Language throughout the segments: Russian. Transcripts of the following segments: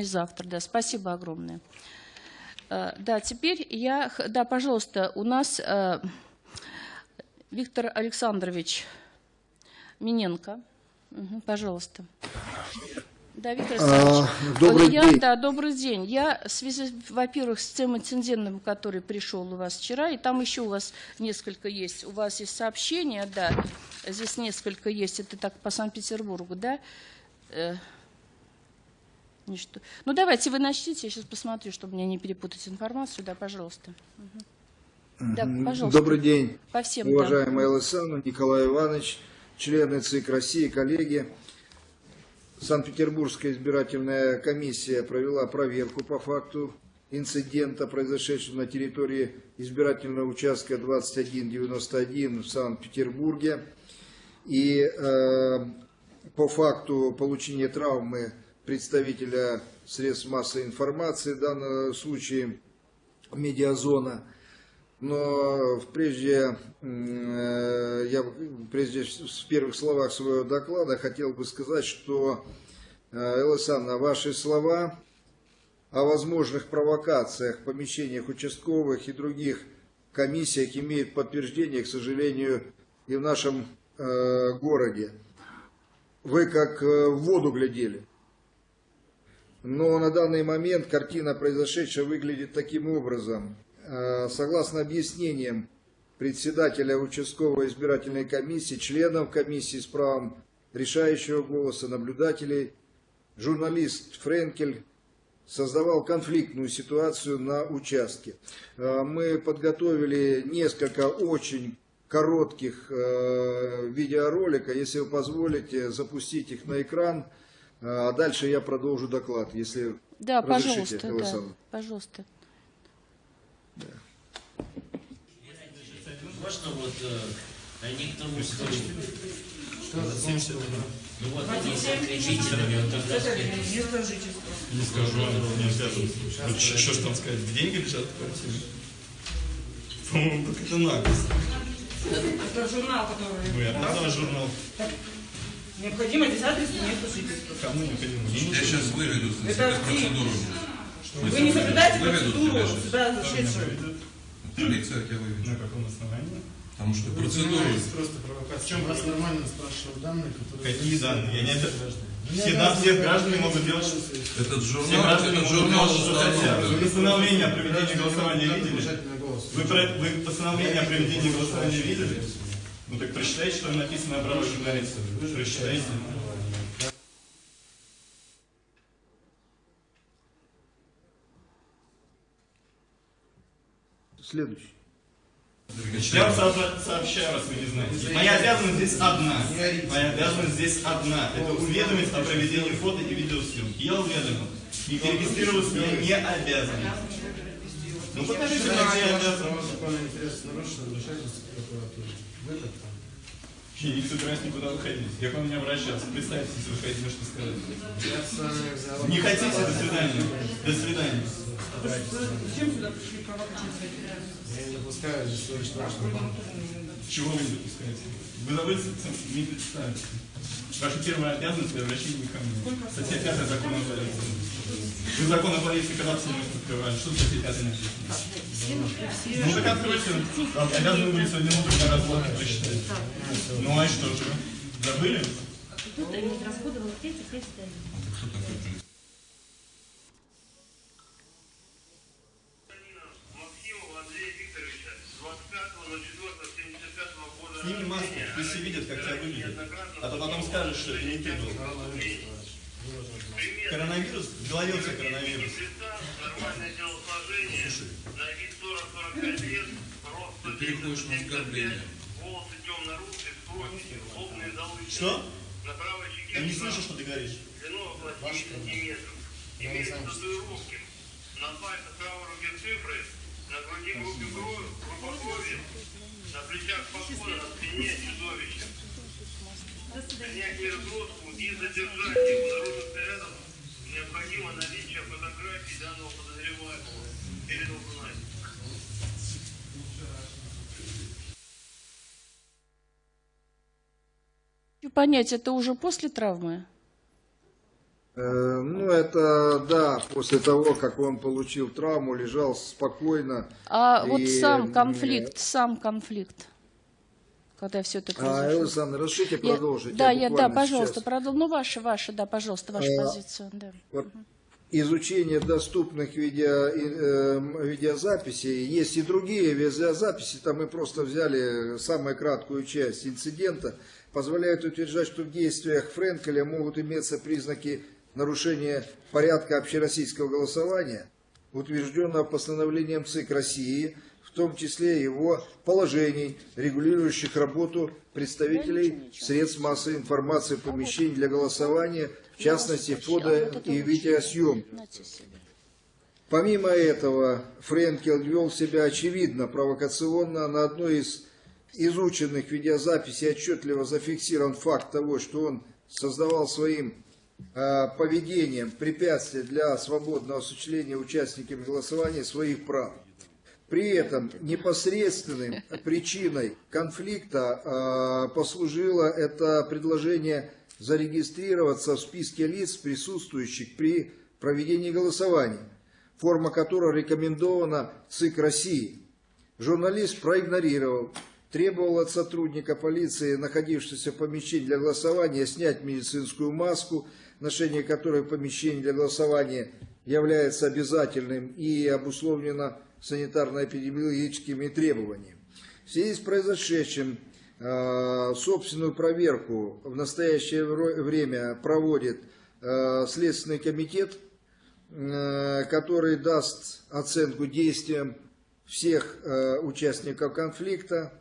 и завтра, да. Спасибо огромное. Э, Да, теперь я, да, пожалуйста, у нас э, Виктор Александрович Миненко. Пожалуйста. Да, Виктор Александрович. А, добрый я, день. Да, добрый день. Я в связи, во-первых, с тем инцидентом, который пришел у вас вчера, и там еще у вас несколько есть. У вас есть сообщения, да, здесь несколько есть. Это так по Санкт-Петербургу, да? Ничто. Ну, давайте вы начните, я сейчас посмотрю, чтобы мне не перепутать информацию. Да, пожалуйста. Мгм. Да, пожалуйста. Добрый день, По всем, да. уважаемая Александра, Николай Иванович, члены ЦИК России, коллеги. Санкт-Петербургская избирательная комиссия провела проверку по факту инцидента, произошедшего на территории избирательного участка 2191 в Санкт-Петербурге. И э, по факту получения травмы представителя средств массовой информации, в данном случае медиазона, но прежде э, я прежде в первых словах своего доклада хотел бы сказать, что э, Элла ваши слова о возможных провокациях в помещениях участковых и других комиссиях имеют подтверждение, к сожалению, и в нашем э, городе. Вы как в воду глядели. Но на данный момент картина произошедшего выглядит таким образом. Э, Согласно объяснениям председателя участковой избирательной комиссии, членов комиссии с правом решающего голоса, наблюдателей, журналист Френкель создавал конфликтную ситуацию на участке. Э, Мы подготовили несколько очень коротких э, видеоролика, если вы позволите запустить их на экран, а дальше я продолжу доклад, если Да, разрешите, пожалуйста, Элла да, пожалуйста. Можно вот э, они к тому, что... Ну вот они с кричителями, вот тогда сказать, Не скажу, не обязан. Вот Что что ж там сказать, деньги лежат в квартире? По-моему, так это наглость. Это журнал, который... Ну, я отдал журнал. Необходимо здесь адрес и место жительства. Кому необходимо? Я сейчас выведу за Это процедуру. Вы не соблюдаете процедуру сюда зашедшую. Полиция тебя выведет. На каком основании? Потому что Вы процедуру... занимаетесь просто провокацией. В чем Вас нормально спрашивают данные, которые... Какие данные? Я не. Граждане. Все, да, все граждане могут делать, что Этот все журнал, граждане этот могут журнал делать, что хотят. Вы постановление о проведении голосования видели? Вы, про- вы постановление о проведении голосования видели? Прочитайте, что написано о правах журналиста. Прочитайте. Следующий. Я вам со- сообщаю, раз вы не знаете. Моя обязанность здесь одна. Моя обязанность здесь одна. Это уведомить о проведении фото и видеосъемки. Я уведомил. И перерегистрироваться я не обязан. Ну покажите, где я обязан. Законного интереса нарушено, вмешательство в прокуратуру. Вы как там? Я не собираюсь никуда выходить. Я к вам не обращался. Представьте, если вы хотите что сказать. Не хотите? До свидания. До свидания. Зачем сюда пришли провокации? Я не допускаю здесь вашего банка. Чего вы не допускаете? Вы не представить. Ваша первая обязанность при обращении ко мне. Статья 5 закона о полиции. Вы закон о полиции когда все открывали? Что статья 5 написано? Ну так откройте. Обязаны были сегодня утром на разборке прочитать. Ну а что же? Забыли? Тут они расходовал те, теперь стоит. Кто такой полицейский? Максимова Андрея Викторовича с 25.04.75 года Сними маску, пусть все видят, как тебя выглядит. Скажешь, что это не ты был. Коронавирус? В голове у тебя коронавирус. лица, нормальное телосложение, на вид 40-45 лет, рост Ты переходишь на 195, оскорбление. Что? На правой щеке Я не слышу, что ты говоришь. длину около 7 сантиметров. Имеет татуировки. На пальцах правой руки цифры, на груди группе крови, на плечах на спине чудовище. Принять разгрузку и задержать его народных снарядов необходимо наличие фотографий данного подозреваемого. Кунай. Хочу понять, это уже после травмы? Э, Ну, это, да, после того, как он получил травму, лежал спокойно. А вот И, сам м, конфликт, сам конфликт, когда все это А, произошло. Александр, разрешите Я- продолжить? Да, я, да, буквально пожалуйста, продолжим. Ну, ваша, ваша, да, пожалуйста, ваша А, позиция. Да. Вот изучение доступных видео, э, м, видеозаписей. Есть и другие видеозаписи, там мы просто взяли самую краткую часть инцидента. Позволяет утверждать, что в действиях Френкеля могут иметься признаки нарушения порядка общероссийского голосования, утвержденного постановлением ЦИК России, в том числе его положений, регулирующих работу представителей средств массовой информации в помещении для голосования, в частности, фото и себе. Помимо этого, Френкел вел себя очевидно провокационно. На одной из изученных видеозаписей отчетливо зафиксирован факт того, что он создавал своим э, поведением препятствие для свободного осуществления участниками голосования своих прав. При этом непосредственной причиной конфликта э, послужило это предложение зарегистрироваться в списке лиц, присутствующих при проведении голосования, форма которого рекомендована ЦИК России. Журналист проигнорировал, требовал от сотрудника полиции, находившегося в помещении для голосования, снять медицинскую маску, ношение которой в помещении для голосования является обязательным и обусловлено санитарно-эпидемиологическими требованиями. В связи с произошедшим э, собственную проверку в настоящее время проводит э, Следственный комитет, э, который даст оценку действиям всех участников конфликта.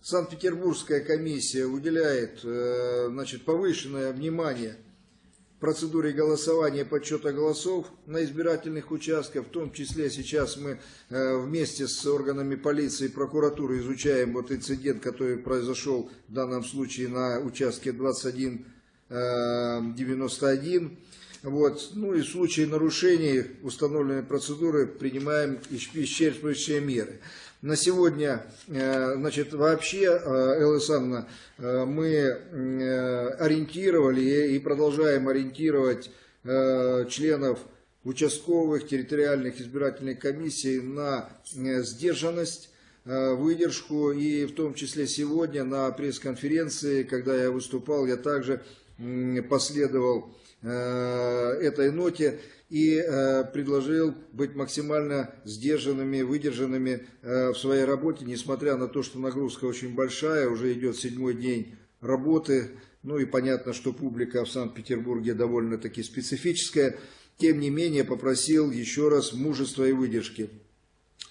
Санкт-Петербургская комиссия уделяет значит, повышенное внимание процедуре голосования подсчета голосов на избирательных участках. В том числе сейчас мы э, вместе с органами полиции и прокуратуры изучаем вот инцидент, который произошел в данном случае на участке 2191. Вот. Ну и в случае нарушений установленной процедуры принимаем исчерпывающие меры. На сегодня, э, значит, вообще, э, Элла Александровна, э, мы ориентировали и продолжаем ориентировать членов участковых территориальных избирательных комиссий на сдержанность, выдержку. И в том числе сегодня на пресс-конференции, когда я выступал, я также последовал э, этой ноте и э, предложил быть максимально сдержанными, выдержанными э, в своей работе, несмотря на то, что нагрузка очень большая, уже идет седьмой день работы, ну и понятно, что публика в Санкт-Петербурге довольно-таки специфическая, тем не менее попросил еще раз мужества и выдержки.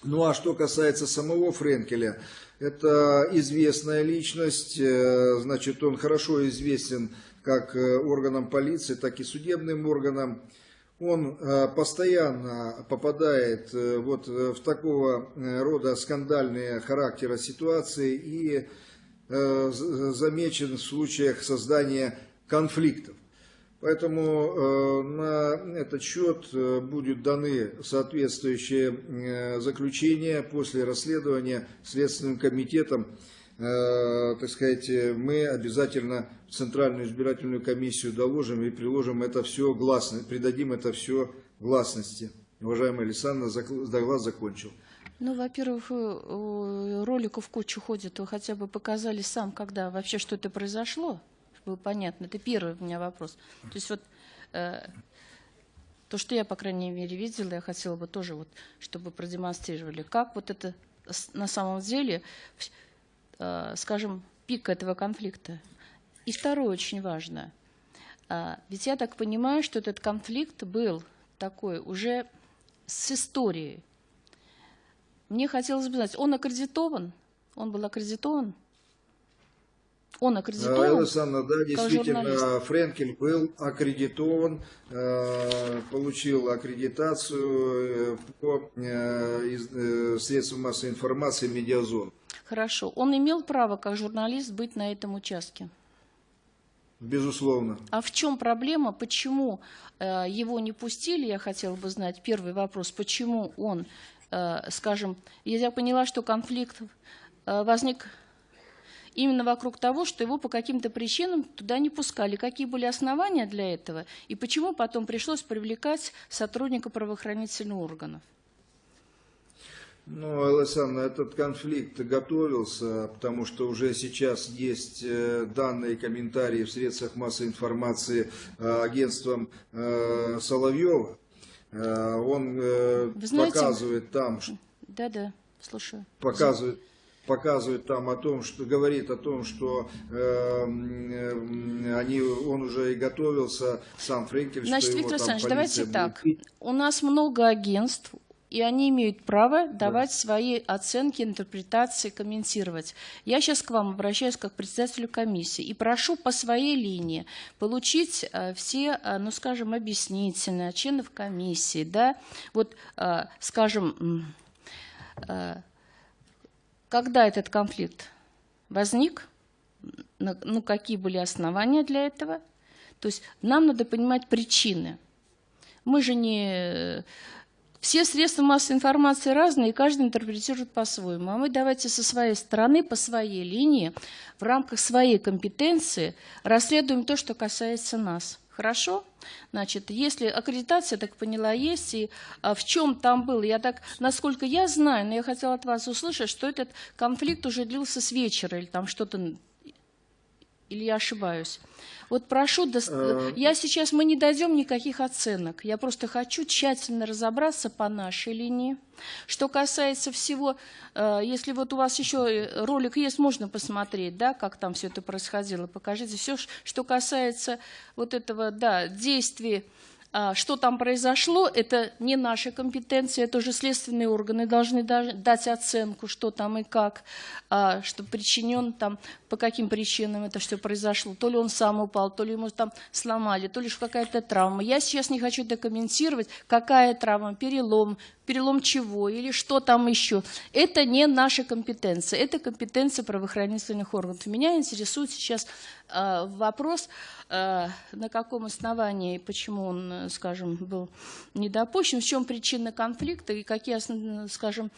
Ну а что касается самого Френкеля, это известная личность, э, значит, он хорошо известен как э, органам полиции, так и судебным органам. Он э, постоянно попадает вот в такого рода скандальные характера ситуации и замечен в случаях создания конфликтов. Поэтому э, на этот счет э, будут даны соответствующие э, заключения после расследования Следственным комитетом. Так сказать, мы обязательно в Центральную избирательную комиссию доложим и приложим это все гласно, придадим это все гласности. Уважаемая Александра, зак- доклад закончил. Ну, во-первых, роликов кучу ходит, вы хотя бы показали сам, когда вообще что это произошло, было понятно. Это первый у меня вопрос. То есть вот э, то, что я, по крайней мере, видела, я хотела бы тоже, вот, чтобы продемонстрировали, как вот это на самом деле, э, скажем, пик этого конфликта. И второе очень важно. А, Ведь я так понимаю, что этот конфликт был такой уже с историей. Мне хотелось бы знать, он аккредитован? Он был аккредитован? Он аккредитован? Александр, да, действительно, журналист. Френкель был аккредитован, э, получил аккредитацию э, по э, э, средствам массовой информации «Медиазон». Хорошо. Он имел право, как журналист, быть на этом участке? Безусловно. А в чем проблема? Почему э, его не пустили? Я хотела бы знать. Первый вопрос. Почему он, э, скажем, я поняла, что конфликт э, возник именно вокруг того, что его по каким-то причинам туда не пускали. Какие были основания для этого и почему потом пришлось привлекать сотрудника правоохранительных органов? Ну, Александр, этот конфликт готовился, потому что уже сейчас есть э, данные комментарии в средствах массовой информации э, агентством э, Соловьева. Он Вы знаете- показывает там, Да-да, слушаю. показывает показывает там о том, что говорит о том, что э, э, они, он уже и готовился, сам Френкель, Значит, что его Виктор там Александрович, давайте так. будет бить. У нас много агентств, и они имеют право давать свои оценки, интерпретации, комментировать. Я сейчас к вам обращаюсь как к председателю комиссии и прошу по своей линии получить э, все, э, ну, скажем, объяснительные членов комиссии, да, вот, скажем, когда этот конфликт возник, ну, какие были основания для этого. То есть нам надо понимать причины. Мы же не... Все средства массовой информации разные, и каждый интерпретирует по-своему. А мы давайте со своей стороны, по своей линии, в рамках своей компетенции расследуем то, что касается нас. Хорошо? Значит, если аккредитация, так поняла, есть, и а, в чем там был, я так, насколько я знаю, но я хотела от вас услышать, что этот конфликт уже длился с вечера, или там что-то или я ошибаюсь? Вот прошу, дос- Э, я сейчас, мы не дойдем никаких оценок. Я просто хочу тщательно разобраться по нашей линии. Что касается всего, э, если вот у вас еще э, ролик есть, можно посмотреть, да, как там все это происходило. Покажите все, что касается вот этого, да, действий а, Что там произошло, это не наша компетенция, это уже следственные органы должны да- дать оценку, что там и как, а, что причинен там, по каким причинам это все произошло. То ли он сам упал, то ли ему там сломали, то ли какая-то травма. Я сейчас не хочу докомментировать, какая травма, перелом, перелом чего или что там еще. Это не наша компетенция, это компетенция правоохранительных органов. Меня интересует сейчас э, вопрос, на каком основании, почему он, скажем, был не допущен, в чем причина конфликта и какие, скажем,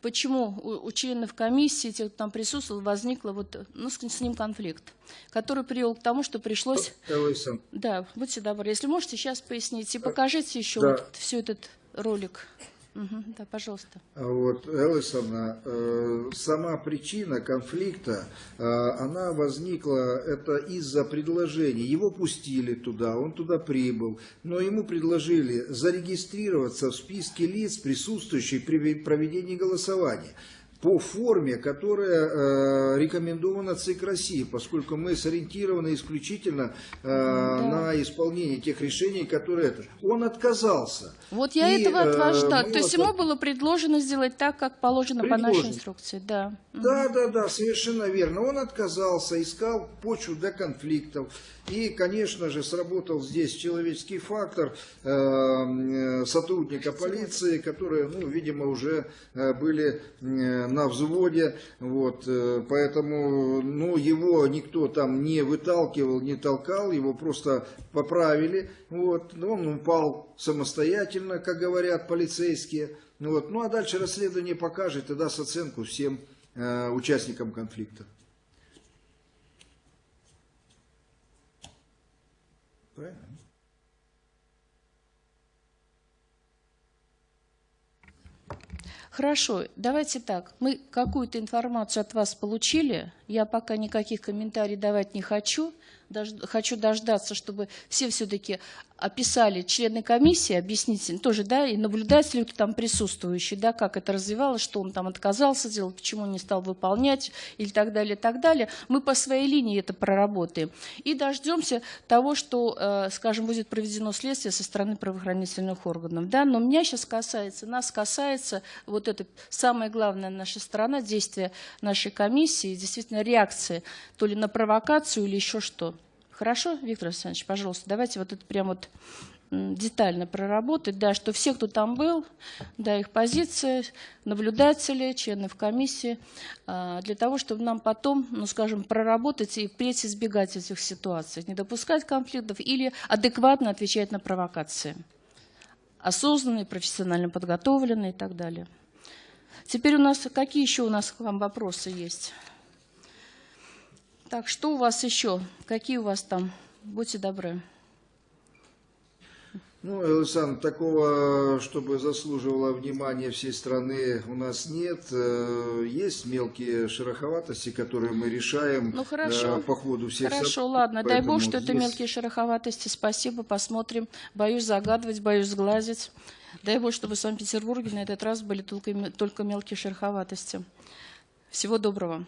почему у, у членов комиссии, тех, кто там присутствовал, возникла вот, ну, с, с ним конфликт, который привел к тому, что пришлось... Александр, Да, будьте добры, если можете, сейчас поясните и покажите еще да. вот все этот ролик. Да, пожалуйста. А Вот, Элисовна, э, сама причина конфликта, э, она возникла, это из-за предложения. Его пустили туда, он туда прибыл, но ему предложили зарегистрироваться в списке лиц, присутствующих при проведении голосования по форме, которая э, рекомендована ЦИК России, поскольку мы сориентированы исключительно э, на исполнение тех решений, которые это. Он отказался. Вот я И, этого от вас ждала. То есть вот ему было предложено сделать так, как положено по нашей Предложено. инструкции. Да. Да, да, да, совершенно верно. Он отказался, искал почву для конфликтов. И, конечно же, сработал здесь человеческий фактор э, э, сотрудника полиции, которые, ну, видимо, уже э, были э, на взводе. Вот, э, поэтому, ну, его никто там не выталкивал, не толкал, его просто поправили. Вот, он упал самостоятельно, как говорят полицейские. Вот. Ну а дальше расследование покажет и даст оценку всем э, участникам конфликта. Правильно? Хорошо, давайте так. Мы какую-то информацию от вас получили. Я пока никаких комментариев давать не хочу. Дож- хочу дождаться, чтобы все все-таки описали члены комиссии, объяснить тоже, да, и наблюдатели, кто там присутствующий, да, как это развивалось, что он там отказался делать, почему не стал выполнять и так далее, так далее. Мы по своей линии это проработаем. И дождемся того, что, э, скажем, будет проведено следствие со стороны правоохранительных органов. Да? Но меня сейчас касается, нас касается вот это самое главное наша сторона, действия нашей комиссии, действительно реакции то ли на провокацию или еще что. Хорошо, Виктор Александрович, пожалуйста, давайте вот это прям вот детально проработать, да, что все, кто там был, да, их позиция, наблюдатели, членов комиссии, а, для того, чтобы нам потом, ну, скажем, проработать и впредь избегать этих ситуаций, не допускать конфликтов или адекватно отвечать на провокации. Осознанные, профессионально подготовленные и так далее. Теперь у нас, какие еще у нас к вам вопросы есть? Так, что у вас еще? Какие у вас там? Будьте добры. Ну, Александр, такого, чтобы заслуживало внимания всей страны, у нас нет. Э, Есть мелкие шероховатости, которые мы решаем Ну, хорошо. э, по ходу всех Хорошо, событий, ладно. Дай поэтому бог, что это здесь- мелкие шероховатости. Спасибо, посмотрим. Боюсь загадывать, боюсь сглазить. Дай бог, чтобы в Санкт-Петербурге на этот раз были только, только мелкие шероховатости. Всего доброго.